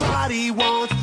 Body wants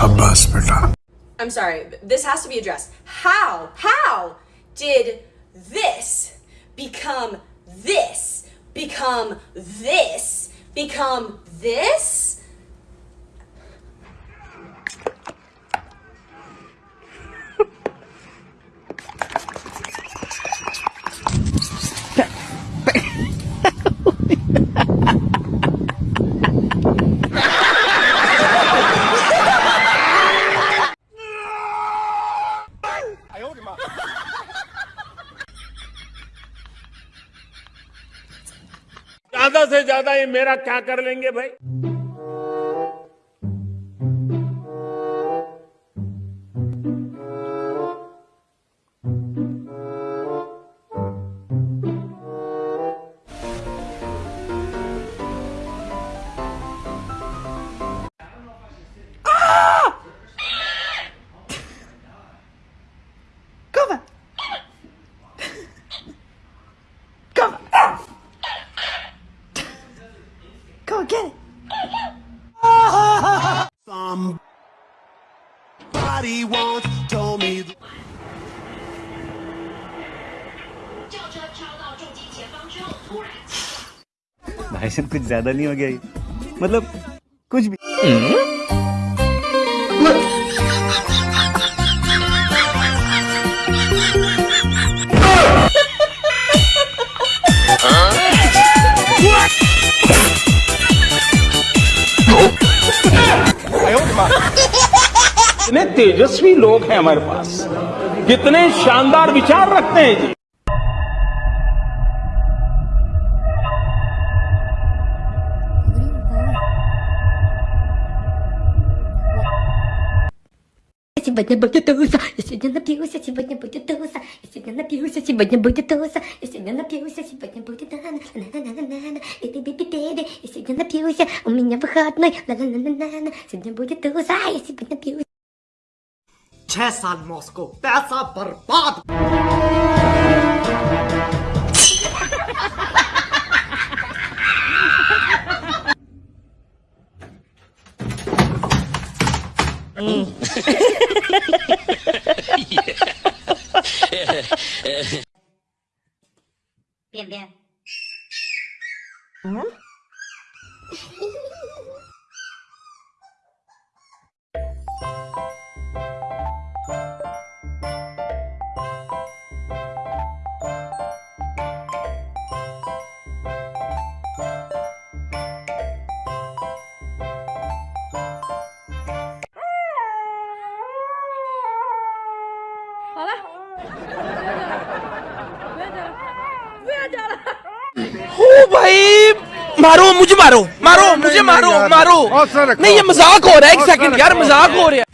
Abbas. I'm sorry, this has to be addressed. How, how did this become this, become this, become this? ज़्यादा से ज़्यादा ये मेरा क्या कर लेंगे भाई? get it. Somebody once told me. th- 轿车飘到重机前方之后，突然。 भाई साहब कुछ ज्यादा नहीं हो गया ये मतलब कुछ भी कितने तेजस्वी लोग हैं हमारे पास कितने शानदार विचार रखते हैं जी Сегодня будет туса, я сегодня напьюся, сегодня будет туса, я сегодня напьюся, сегодня будет туса, я сегодня напьюся, сегодня будет на на на на на на и ты биби биби, я сегодня напьюся, у меня выходной, на на на на на сегодня будет туса, я сегодня напьюся. छह साल मॉस्को पैसा बर्बाद Bien, bien. ओ भाई। मारो मुझे मारो। मारो मुझे मारो मारो। नहीं ये मज़ाक हो रहा है एक सेकंड यार मज़ाक हो रहा है।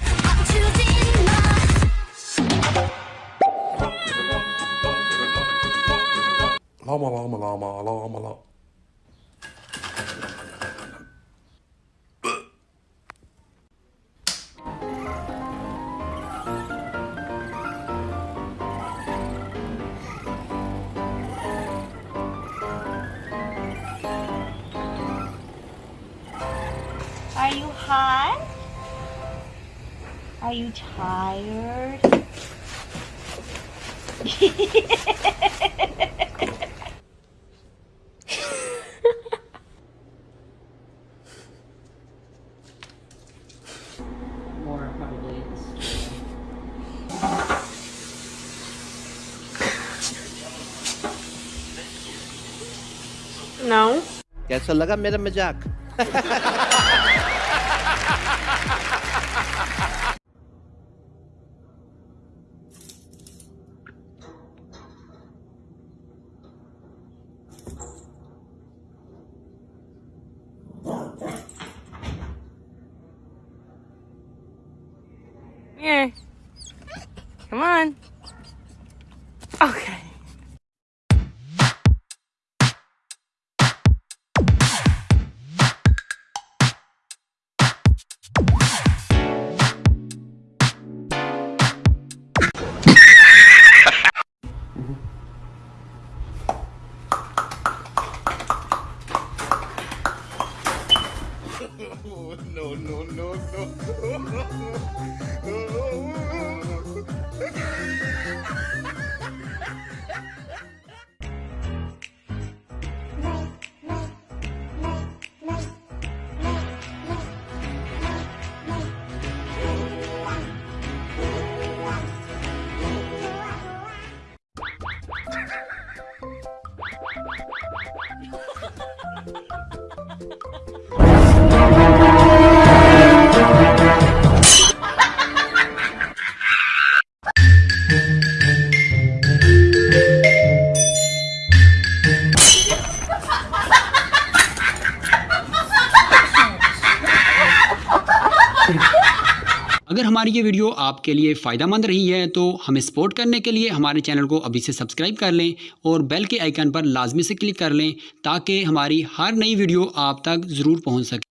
लामा लामा लामा लामा। ला Are you hot? Are you tired? No. कैसा लगा मेरा मजाक Here. Come on. Okay. no, no, no, no. अगर हमारी ये वीडियो आपके लिए फ़ायदा मंद रही है तो हमें सपोर्ट करने के लिए हमारे चैनल को अभी से सब्सक्राइब कर लें और बेल के आइकन पर लाजमी से क्लिक कर लें, ताकि हमारी हर नई वीडियो आप तक ज़रूर पहुँच सके।